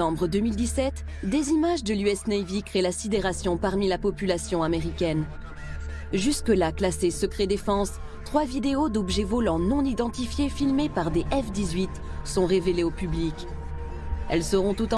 septembre 2017, des images de l'US Navy créent la sidération parmi la population américaine. Jusque-là classées secret défense, trois vidéos d'objets volants non identifiés filmés par des F-18 sont révélées au public. Elles seront tout en